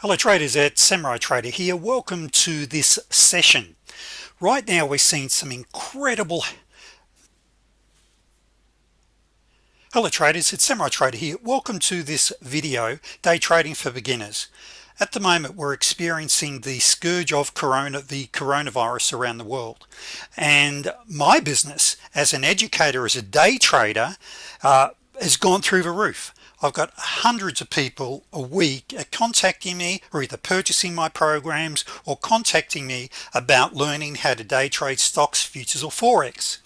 hello traders. At Samurai Trader here. Welcome to this session. Right now we're seeing some incredible hello traders. It's Samurai Trader here. Welcome to this video day trading for beginners. At the moment we're experiencing the scourge of corona the coronavirus around the world. And my business as an educator as a day trader uh, has gone through the roof I've got hundreds of people a week contacting me or either purchasing my programs or contacting me about learning how to day trade stocks futures or Forex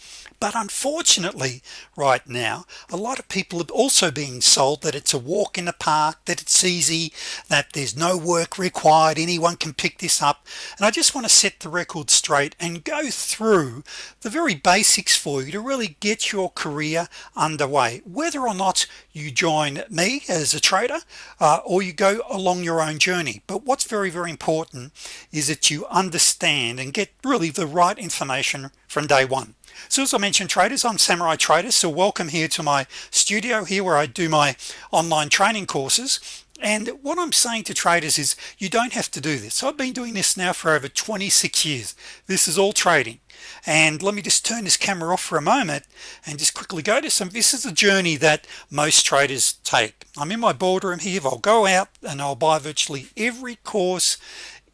but unfortunately right now a lot of people are also being sold that it's a walk in the park that it's easy that there's no work required anyone can pick this up. And I just want to set the record straight and go through the very basics for you to really get your career underway. Whether or not you join me as a trader uh, or you go along your own journey. But what's very very important is that you understand and get really the right information from day one so as I mentioned traders I'm Samurai Traders so welcome here to my studio here where I do my online training courses. And what I'm saying to traders is you don't have to do this. I've been doing this now for over 26 years. This is all trading. And let me just turn this camera off for a moment and just quickly go to some this is a journey that most traders take. I'm in my boardroom here. I'll go out and I'll buy virtually every course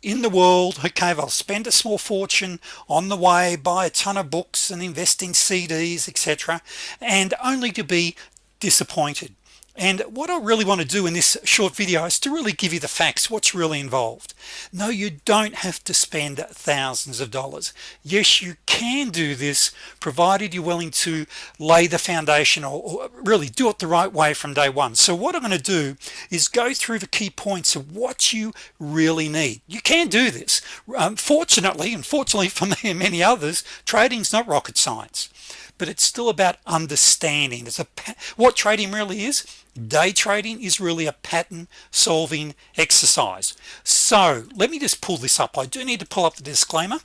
in the world okay I'll spend a small fortune on the way buy a ton of books and invest in CDs etc and only to be disappointed and what I really want to do in this short video is to really give you the facts what's really involved. No you don't have to spend thousands of dollars. Yes you can do this provided you're willing to lay the foundation or, or really do it the right way from day one. So what I'm going to do is go through the key points of what you really need. You can do this. Um, fortunately unfortunately for me and many others trading's not rocket science but it's still about understanding. It's a what trading really is day trading is really a pattern solving exercise. So let me just pull this up. I do need to pull up the disclaimer.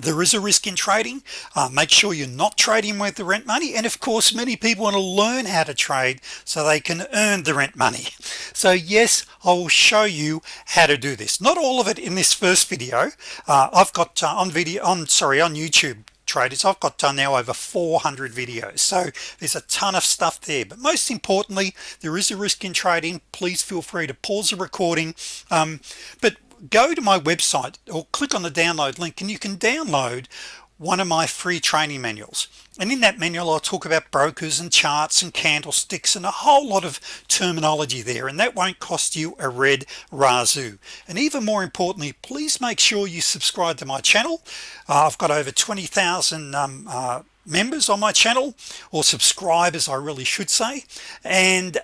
There is a risk in trading. Uh, make sure you're not trading with the rent money. And of course many people want to learn how to trade so they can earn the rent money. So yes I will show you how to do this. Not all of it in this first video. Uh, I've got uh, on video on sorry on YouTube traders. I've got done now over 400 videos. So there's a ton of stuff there. But most importantly there is a risk in trading. Please feel free to pause the recording. Um, but go to my website or click on the download link and you can download one of my free training manuals. And in that manual I'll talk about brokers and charts and candlesticks and a whole lot of terminology there and that won't cost you a red razoo and even more importantly please make sure you subscribe to my channel. Uh, I've got over 20,000 um, uh, members on my channel or subscribers I really should say. And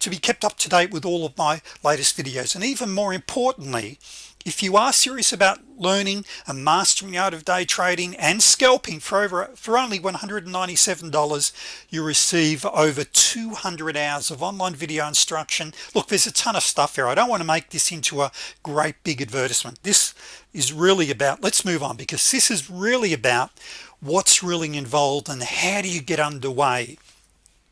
to be kept up to date with all of my latest videos. And even more importantly if you are serious about learning and mastering art of day trading and scalping for over for only $197 you receive over 200 hours of online video instruction. Look there's a ton of stuff here. I don't want to make this into a great big advertisement. This is really about let's move on because this is really about what's really involved and how do you get underway.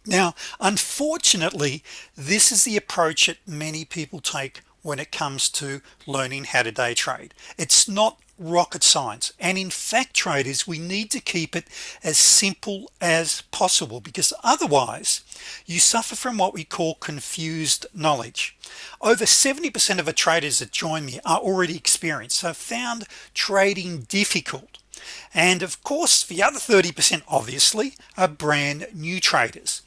Now unfortunately this is the approach that many people take when it comes to learning how to day trade. It's not rocket science. And in fact traders we need to keep it as simple as possible because otherwise you suffer from what we call confused knowledge. Over 70% of the traders that join me are already experienced so found trading difficult. And of course the other 30% obviously are brand new traders.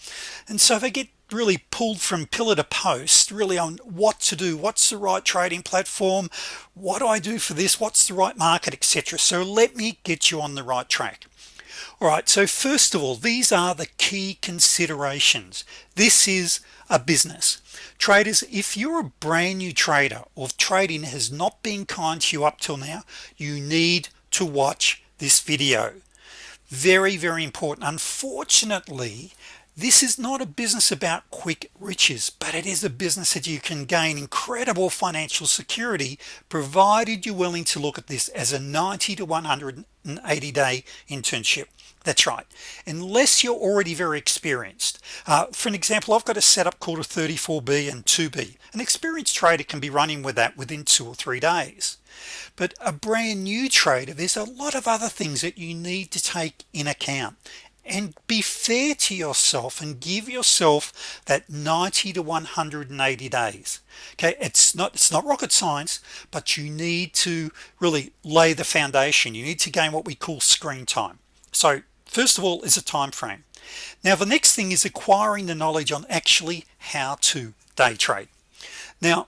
And so they get really pulled from pillar to post really on what to do what's the right trading platform what do I do for this what's the right market etc so let me get you on the right track. All right so first of all these are the key considerations. This is a business. Traders if you're a brand new trader or trading has not been kind to you up till now you need to watch this video. Very very important. Unfortunately this is not a business about quick riches but it is a business that you can gain incredible financial security provided you're willing to look at this as a 90 to 180 day internship. That's right. Unless you're already very experienced. Uh, for an example I've got a setup called a 34b and 2b an experienced trader can be running with that within two or three days. But a brand new trader there's a lot of other things that you need to take in account and be fair to yourself and give yourself that 90 to 180 days. Okay it's not it's not rocket science but you need to really lay the foundation. You need to gain what we call screen time. So first of all is a time frame. Now the next thing is acquiring the knowledge on actually how to day trade. Now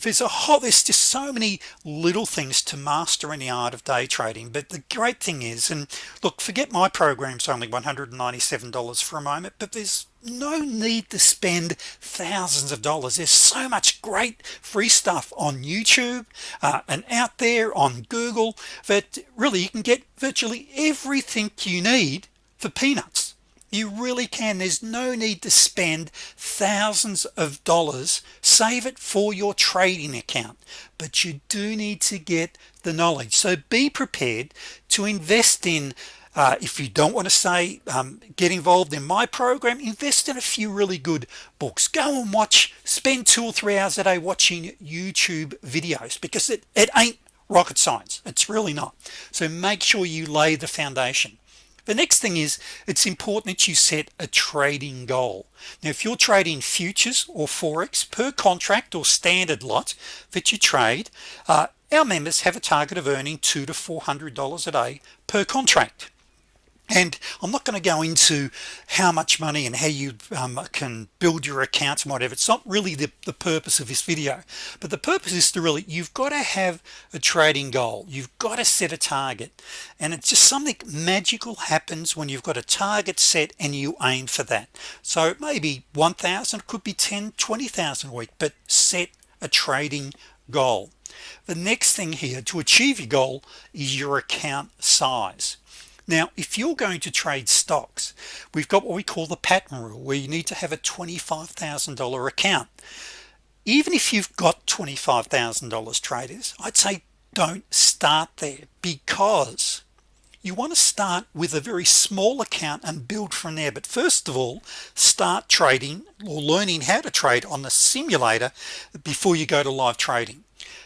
there's a whole there's just so many little things to master in the art of day trading. But the great thing is and look forget my programs only $197 for a moment but there's no need to spend thousands of dollars. There's so much great free stuff on YouTube uh, and out there on Google that really you can get virtually everything you need for peanuts you really can. There's no need to spend thousands of dollars. Save it for your trading account. But you do need to get the knowledge. So be prepared to invest in uh, if you don't want to say um, get involved in my program invest in a few really good books. Go and watch spend two or three hours a day watching YouTube videos because it, it ain't rocket science. It's really not. So make sure you lay the foundation the next thing is it's important that you set a trading goal. Now if you're trading futures or forex per contract or standard lot that you trade uh, our members have a target of earning two to four hundred dollars a day per contract and I'm not going to go into how much money and how you um, can build your accounts and whatever. It's not really the, the purpose of this video but the purpose is to really you've got to have a trading goal. You've got to set a target. And it's just something magical happens when you've got a target set and you aim for that. So it may be 1,000 could be 10 20,000 a week but set a trading goal. The next thing here to achieve your goal is your account size now if you're going to trade stocks we've got what we call the pattern rule where you need to have a $25,000 account. Even if you've got $25,000 traders I'd say don't start there because you want to start with a very small account and build from there. But first of all start trading or learning how to trade on the simulator before you go to live trading.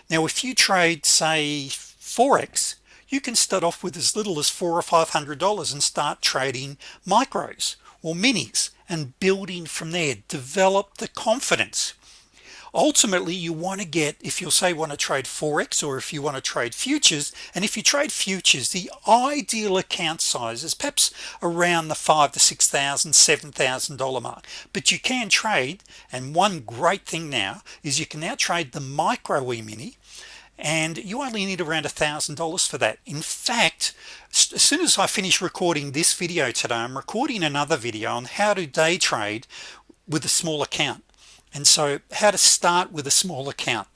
Now if you trade say Forex you can start off with as little as four or five hundred dollars and start trading micros or minis and building from there. Develop the confidence. Ultimately you want to get if you'll say want to trade forex or if you want to trade futures and if you trade futures the ideal account size is perhaps around the five to six thousand seven thousand dollar mark. But you can trade and one great thing now is you can now trade the micro e-mini and you only need around a thousand dollars for that. In fact as soon as I finish recording this video today I'm recording another video on how to day trade with a small account. And so how to start with a small account.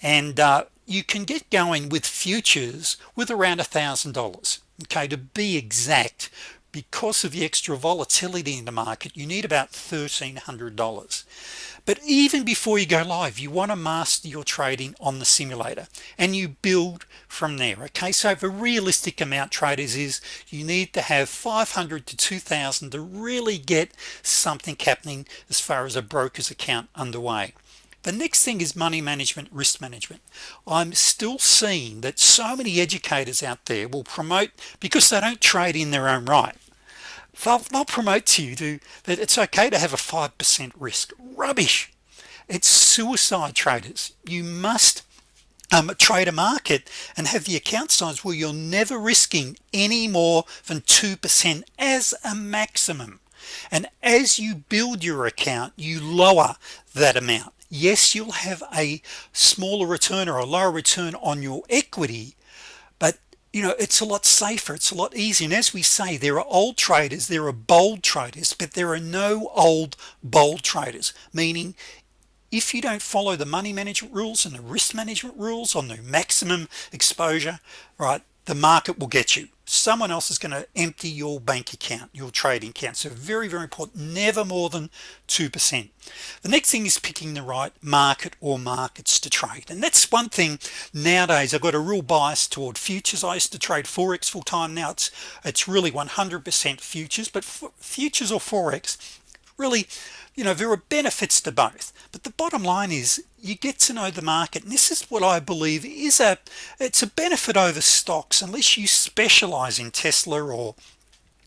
And uh, you can get going with futures with around a thousand dollars okay to be exact because of the extra volatility in the market you need about $1,300 but even before you go live you want to master your trading on the simulator and you build from there okay? So the realistic amount traders is you need to have 500 to 2,000 to really get something happening as far as a broker's account underway the next thing is money management risk management. I'm still seeing that so many educators out there will promote because they don't trade in their own right they'll, they'll promote to you to that it's okay to have a 5% risk. Rubbish. It's suicide traders. You must um, trade a market and have the account size where you're never risking any more than 2% as a maximum. And as you build your account you lower that amount yes you'll have a smaller return or a lower return on your equity but you know it's a lot safer it's a lot easier. And as we say there are old traders there are bold traders but there are no old bold traders meaning if you don't follow the money management rules and the risk management rules on the maximum exposure right the market will get you. Someone else is going to empty your bank account your trading account. So very very important. Never more than 2% the next thing is picking the right market or markets to trade. And that's one thing nowadays. I've got a real bias toward futures. I used to trade forex full-time. Now it's it's really 100% futures. But futures or forex really you know there are benefits to both. But the bottom line is you get to know the market and this is what I believe is a it's a benefit over stocks unless you specialize in Tesla or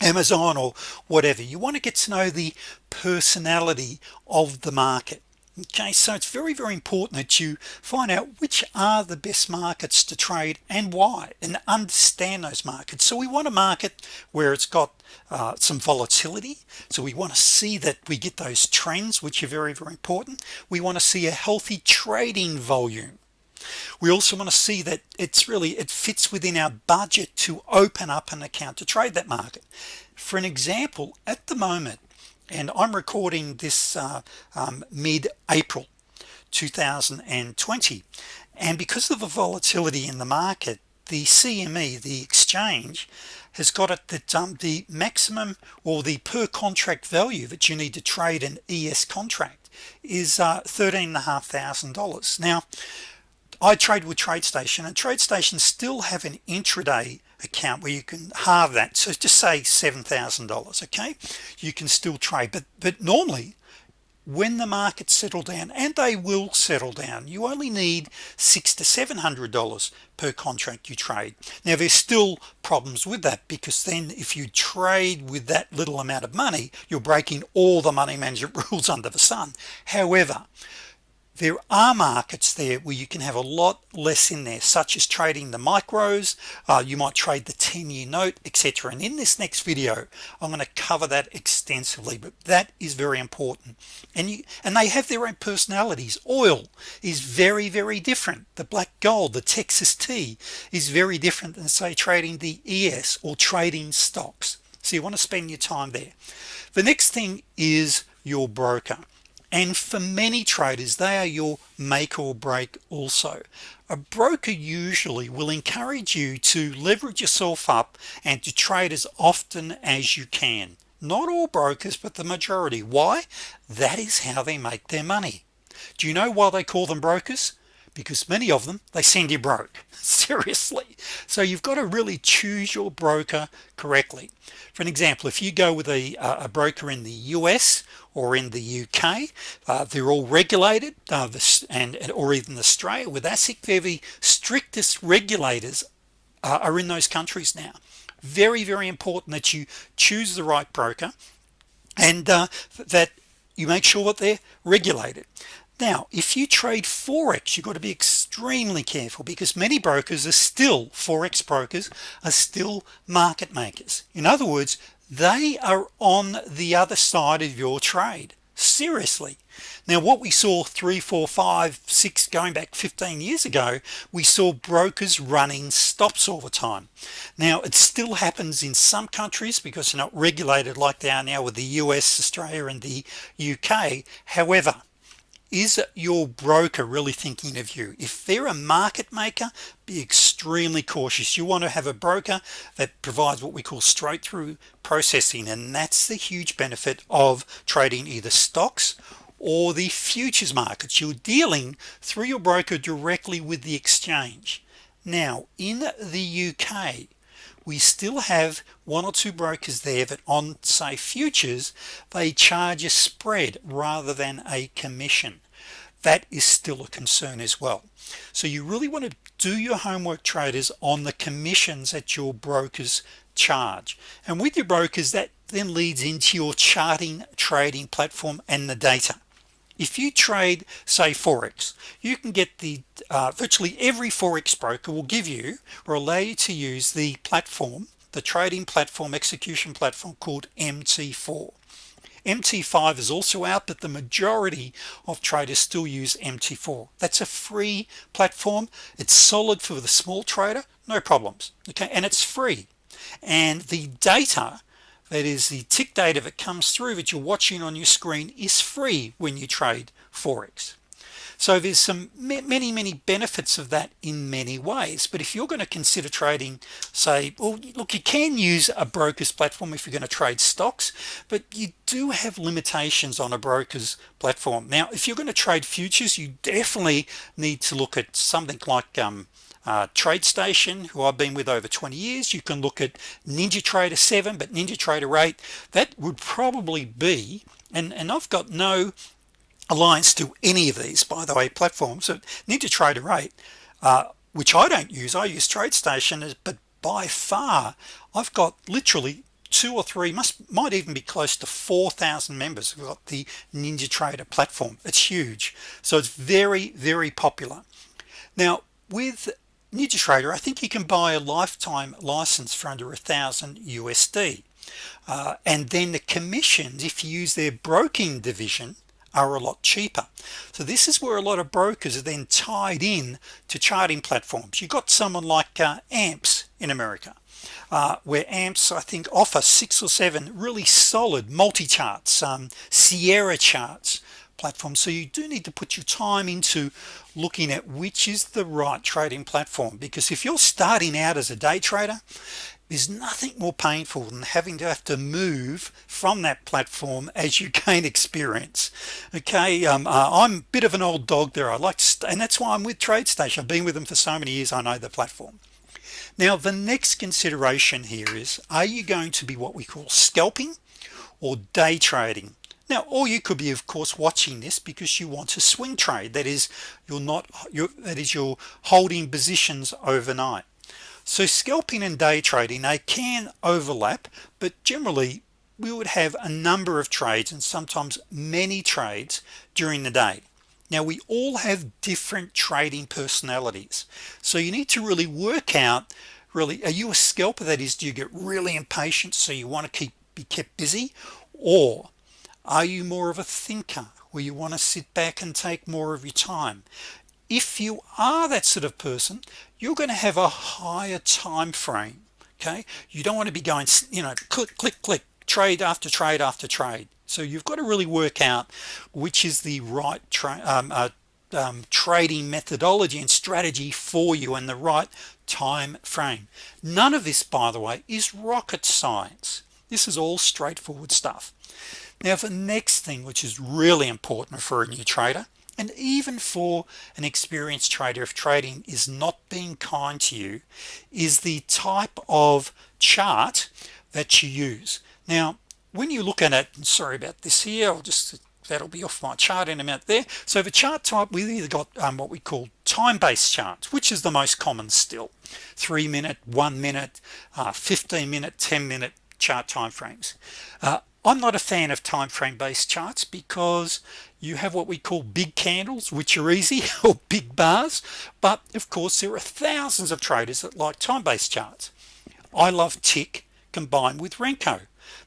Amazon or whatever. You want to get to know the personality of the market okay so it's very very important that you find out which are the best markets to trade and why and understand those markets. So we want a market where it's got uh, some volatility. So we want to see that we get those trends which are very very important. We want to see a healthy trading volume. We also want to see that it's really it fits within our budget to open up an account to trade that market. For an example at the moment and I'm recording this uh, um, mid-April 2020 and because of the volatility in the market the CME the exchange has got it that um, the maximum or the per contract value that you need to trade an ES contract is uh, thirteen and a half thousand dollars. Now I trade with TradeStation and TradeStation still have an intraday account where you can halve that. So just say $7,000 okay? You can still trade but but normally when the markets settle down and they will settle down you only need six to seven hundred dollars per contract you trade. Now there's still problems with that because then if you trade with that little amount of money you're breaking all the money management rules under the sun. However there are markets there where you can have a lot less in there such as trading the micros. Uh, you might trade the 10-year note etc and in this next video I'm going to cover that extensively but that is very important. And you and they have their own personalities. Oil is very very different. The black gold the Texas tea is very different than say trading the ES or trading stocks. So you want to spend your time there. The next thing is your broker and for many traders they are your make or break also. A broker usually will encourage you to leverage yourself up and to trade as often as you can. Not all brokers but the majority. Why? That is how they make their money. Do you know why they call them brokers? Because many of them they send you broke. Seriously. So you've got to really choose your broker correctly. For an example if you go with a, a broker in the US or in the UK uh, they're all regulated uh, this, and or even Australia with ASIC they're the strictest regulators uh, are in those countries now. Very very important that you choose the right broker and uh, that you make sure that they're regulated. Now if you trade forex you've got to be extremely careful because many brokers are still forex brokers are still market makers. In other words they are on the other side of your trade. Seriously. Now what we saw three four five six going back 15 years ago we saw brokers running stops all the time. Now it still happens in some countries because they're not regulated like they are now with the US Australia and the UK however is your broker really thinking of you? If they're a market maker be extremely cautious. You want to have a broker that provides what we call straight-through processing and that's the huge benefit of trading either stocks or the futures markets. You're dealing through your broker directly with the exchange. Now in the UK we still have one or two brokers there that on say futures they charge a spread rather than a commission. That is still a concern as well. So you really want to do your homework traders on the commissions that your brokers charge. And with your brokers that then leads into your charting trading platform and the data if you trade say Forex you can get the uh, virtually every Forex broker will give you or allow you to use the platform the trading platform execution platform called MT4 MT5 is also out but the majority of traders still use MT4 that's a free platform. It's solid for the small trader no problems okay? And it's free. And the data that is the tick data that comes through that you're watching on your screen is free when you trade Forex. So there's some many many benefits of that in many ways. But if you're going to consider trading say well look you can use a broker's platform if you're going to trade stocks but you do have limitations on a broker's platform. Now if you're going to trade futures you definitely need to look at something like um, uh, TradeStation who I've been with over 20 years. You can look at NinjaTrader 7 but NinjaTrader 8 that would probably be and and I've got no alliance to any of these by the way platforms so NinjaTrader 8 uh, which I don't use. I use TradeStation but by far I've got literally two or three must might even be close to 4,000 members who've got the NinjaTrader platform. It's huge. So it's very very popular. Now with NinjaTrader I think you can buy a lifetime license for under a thousand USD uh, and then the commissions if you use their broking division are a lot cheaper. So this is where a lot of brokers are then tied in to charting platforms. You got someone like uh, amps in America uh, where amps I think offer six or seven really solid multi-charts um, Sierra charts platform. So you do need to put your time into looking at which is the right trading platform because if you're starting out as a day trader there's nothing more painful than having to have to move from that platform as you gain experience. Okay um, uh, I'm a bit of an old dog there. I like to and that's why I'm with TradeStation. I've been with them for so many years. I know the platform. Now the next consideration here is are you going to be what we call scalping or day trading now or you could be of course watching this because you want to swing trade. That is you're not you're that is you're holding positions overnight. So scalping and day trading they can overlap but generally we would have a number of trades and sometimes many trades during the day. Now we all have different trading personalities. So you need to really work out really are you a scalper? That is do you get really impatient? So you want to keep be kept busy? Or are you more of a thinker where you want to sit back and take more of your time? If you are that sort of person you're going to have a higher time frame okay? You don't want to be going you know click click click trade after trade after trade. So you've got to really work out which is the right um, uh, um, trading methodology and strategy for you and the right time frame. None of this by the way is rocket science. This is all straightforward stuff now the next thing which is really important for a new trader and even for an experienced trader if trading is not being kind to you is the type of chart that you use. Now when you look at it sorry about this here I'll just that'll be off my chart in a minute there. So the chart type we either got um, what we call time-based charts which is the most common still. Three minute one minute uh, 15 minute 10 minute chart time frames uh, I'm not a fan of time frame based charts because you have what we call big candles which are easy or big bars. But of course there are thousands of traders that like time-based charts. I love tick combined with Renko.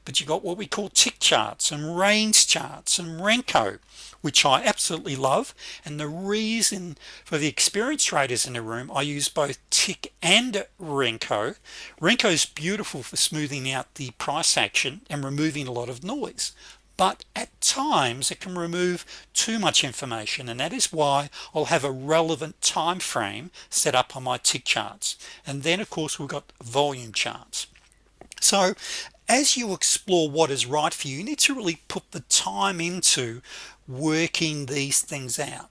But you got what we call tick charts and range charts and Renko which I absolutely love. And the reason for the experienced traders in the room I use both tick and Renko. Renko is beautiful for smoothing out the price action and removing a lot of noise. But at times it can remove too much information and that is why I'll have a relevant time frame set up on my tick charts. And then of course we've got volume charts. So as you explore what is right for you you need to really put the time into working these things out.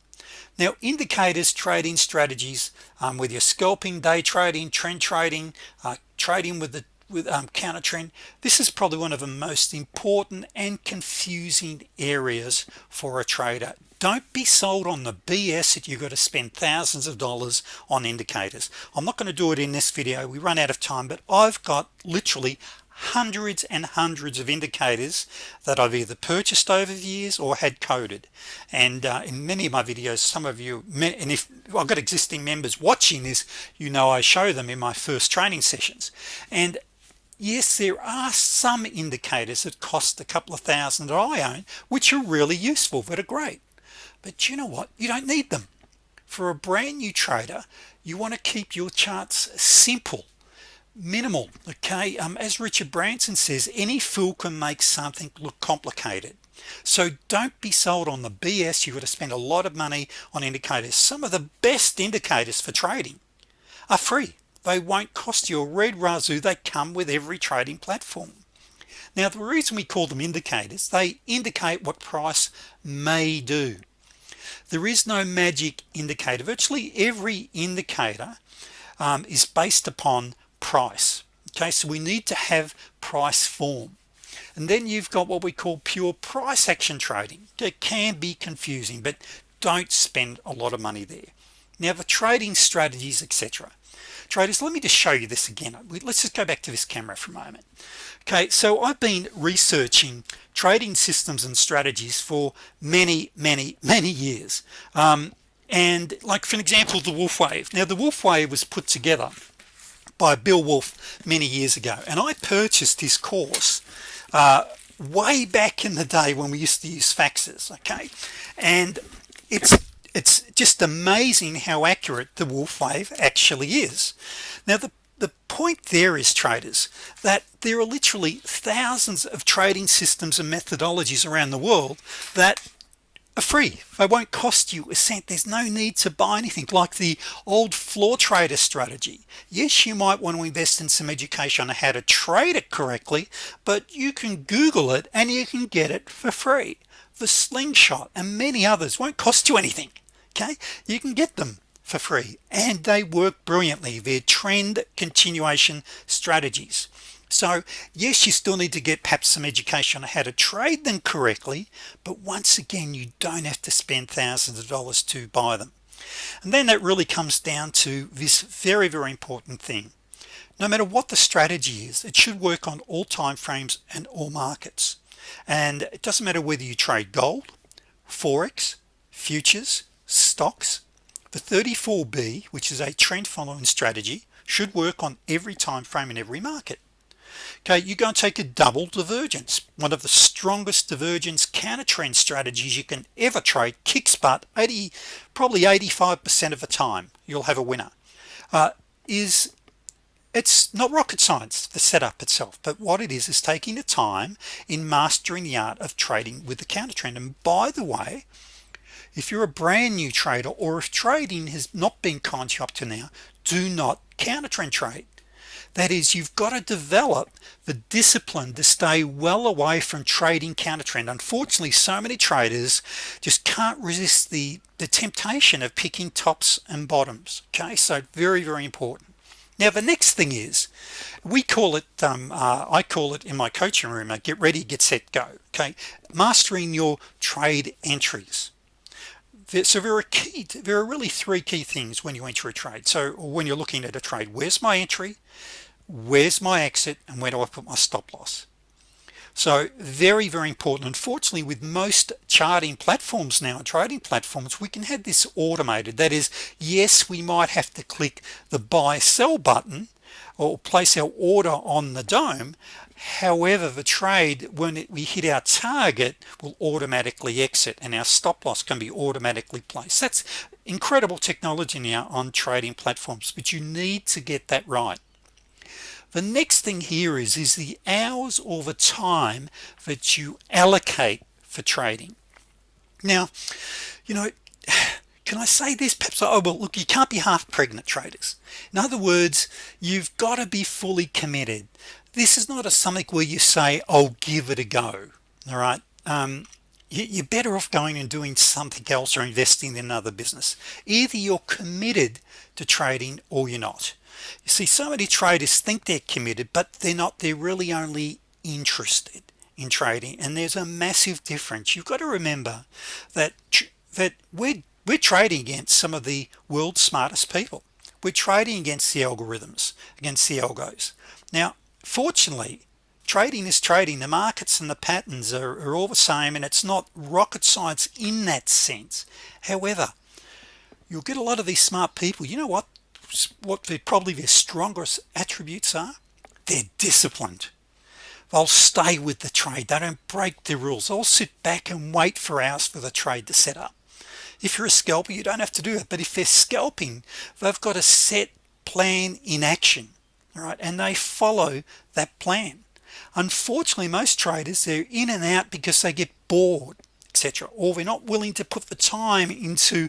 Now indicators trading strategies um, with your scalping day trading trend trading uh, trading with the with um, counter trend this is probably one of the most important and confusing areas for a trader. Don't be sold on the BS that you've got to spend thousands of dollars on indicators. I'm not going to do it in this video. We run out of time but I've got literally hundreds and hundreds of indicators that I've either purchased over the years or had coded. And uh, in many of my videos some of you and if I've got existing members watching this you know I show them in my first training sessions. And yes there are some indicators that cost a couple of thousand that I own which are really useful that are great. But you know what? You don't need them. For a brand new trader you want to keep your charts simple minimal okay? Um, as Richard Branson says any fool can make something look complicated. So don't be sold on the BS you've got to spend a lot of money on indicators. Some of the best indicators for trading are free. They won't cost you a red razoo they come with every trading platform. Now the reason we call them indicators they indicate what price may do. There is no magic indicator. Virtually every indicator um, is based upon price. Okay so we need to have price form. And then you've got what we call pure price action trading. It can be confusing but don't spend a lot of money there. Now the trading strategies etc traders let me just show you this again. Let's just go back to this camera for a moment. Okay so I've been researching trading systems and strategies for many many many years. Um, and like for an example the Wolfe wave. Now the Wolfe wave was put together by Bill Wolfe many years ago. And I purchased his course uh, way back in the day when we used to use faxes okay? And it's it's just amazing how accurate the Wolfe wave actually is. Now the the point there is traders that there are literally thousands of trading systems and methodologies around the world that free. They won't cost you a cent. There's no need to buy anything. Like the old floor trader strategy. Yes you might want to invest in some education on how to trade it correctly but you can google it and you can get it for free. The slingshot and many others won't cost you anything okay? You can get them for free and they work brilliantly. They're trend continuation strategies so yes you still need to get perhaps some education on how to trade them correctly but once again you don't have to spend thousands of dollars to buy them. And then that really comes down to this very very important thing. No matter what the strategy is it should work on all time frames and all markets. And it doesn't matter whether you trade gold forex futures stocks the 34b which is a trend following strategy should work on every time frame in every market okay you go and take a double divergence. One of the strongest divergence counter trend strategies you can ever trade kicks butt 80 probably 85% of the time. You'll have a winner. Uh, is it's not rocket science the setup itself but what it is is taking the time in mastering the art of trading with the counter trend and by the way if you're a brand new trader or if trading has not been kind to you up to now do not counter trend trade that is you've got to develop the discipline to stay well away from trading counter trend unfortunately so many traders just can't resist the the temptation of picking tops and bottoms okay? So very very important. Now the next thing is we call it um, uh, I call it in my coaching room I get ready get set go okay? Mastering your trade entries. So there are key there are really three key things when you enter a trade. So when you're looking at a trade where's my entry where's my exit and where do I put my stop loss? So very very important. Unfortunately with most charting platforms now trading platforms we can have this automated. That is yes we might have to click the buy sell button or place our order on the dome. However the trade when it, we hit our target will automatically exit and our stop loss can be automatically placed. That's incredible technology now on trading platforms but you need to get that right the next thing here is is the hours or the time that you allocate for trading. Now you know can I say this? Perhaps oh well look you can't be half pregnant traders. In other words you've got to be fully committed. This is not a something where you say I'll give it a go all right? Um, you're better off going and doing something else or investing in another business. Either you're committed to trading or you're not you see so many traders think they're committed but they're not. They're really only interested in trading and there's a massive difference. You've got to remember that that we're we're trading against some of the world's smartest people. We're trading against the algorithms against the algos. Now fortunately trading is trading. The markets and the patterns are, are all the same and it's not rocket science in that sense. However you'll get a lot of these smart people. You know what what they probably their strongest attributes are they're disciplined. They'll stay with the trade. They don't break the rules. They'll sit back and wait for hours for the trade to set up. If you're a scalper you don't have to do it but if they're scalping they've got a set plan in action all right? And they follow that plan. Unfortunately most traders they're in and out because they get bored etc or they're not willing to put the time into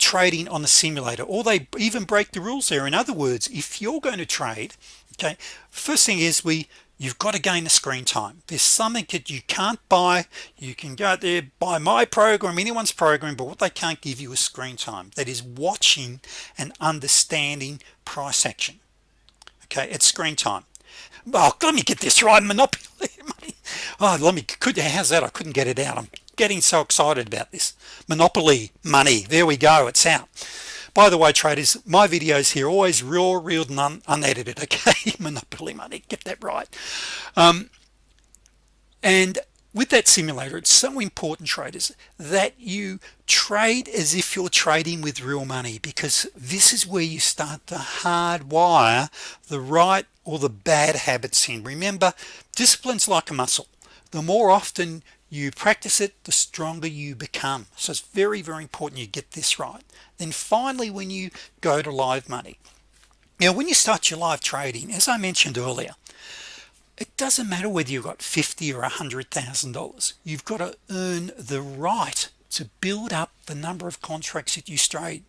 trading on the simulator or they even break the rules there. In other words if you're going to trade okay first thing is we you've got to gain the screen time. There's something that you can't buy. You can go out there buy my program anyone's program but what they can't give you is screen time. That is watching and understanding price action okay it's screen time. Oh let me get this right monopoly oh let me could how's that? I couldn't get it out. I'm getting so excited about this. Monopoly money. There we go. It's out. By the way traders my videos here always raw real and unedited okay? Monopoly money. Get that right. Um, and with that simulator it's so important traders that you trade as if you're trading with real money because this is where you start to hardwire the right or the bad habits in. Remember disciplines like a muscle. The more often you practice it the stronger you become. So it's very very important you get this right. Then finally when you go to live money. Now when you start your live trading as I mentioned earlier it doesn't matter whether you've got 50 or a hundred thousand dollars. You've got to earn the right to build up the number of contracts that you trade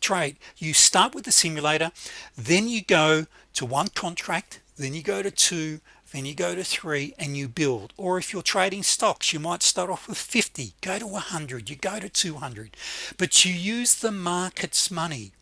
trade. You start with the simulator then you go to one contract then you go to two then you go to three and you build. Or if you're trading stocks you might start off with 50 go to 100 you go to 200 but you use the market's money.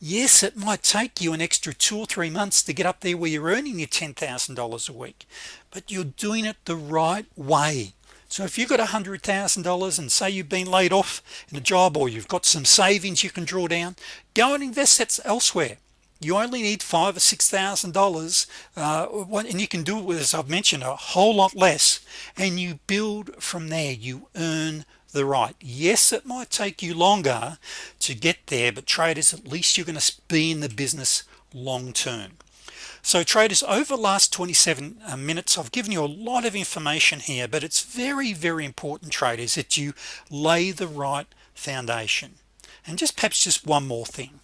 Yes it might take you an extra two or three months to get up there where you're earning your $10,000 a week but you're doing it the right way. So if you've got a hundred thousand dollars and say you've been laid off in a job or you've got some savings you can draw down go and invest that elsewhere you only need five or six thousand dollars uh, and you can do it with as I've mentioned a whole lot less and you build from there. You earn the right. Yes it might take you longer to get there but traders at least you're going to be in the business long-term so traders over the last 27 uh, minutes I've given you a lot of information here but it's very very important traders that you lay the right foundation. And just perhaps just one more thing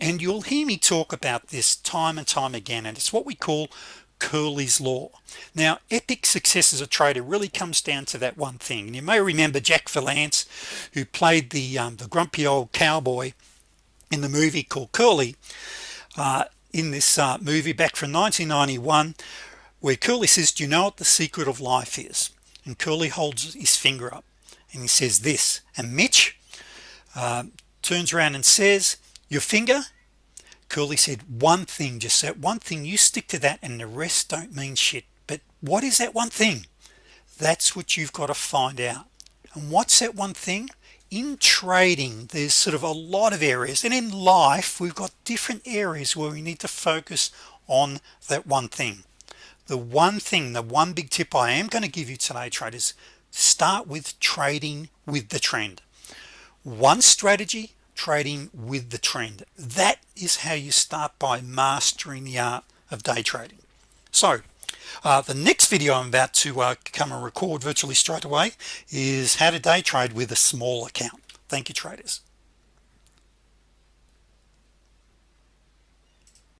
and you'll hear me talk about this time and time again and it's what we call Curly's law. Now epic success as a trader really comes down to that one thing. And you may remember Jack Palance who played the um, the grumpy old cowboy in the movie called Curly uh, in this uh, movie back from 1991 where Curly says do you know what the secret of life is? And Curly holds his finger up and he says this and Mitch uh, turns around and says your finger. Curly said one thing just that one thing. You stick to that and the rest don't mean shit. But what is that one thing? That's what you've got to find out. And what's that one thing? In trading there's sort of a lot of areas. And in life we've got different areas where we need to focus on that one thing. The one thing the one big tip I am going to give you today traders start with trading with the trend. One strategy trading with the trend. That is how you start by mastering the art of day trading. So uh, the next video I'm about to uh, come and record virtually straight away is how to day trade with a small account. Thank you traders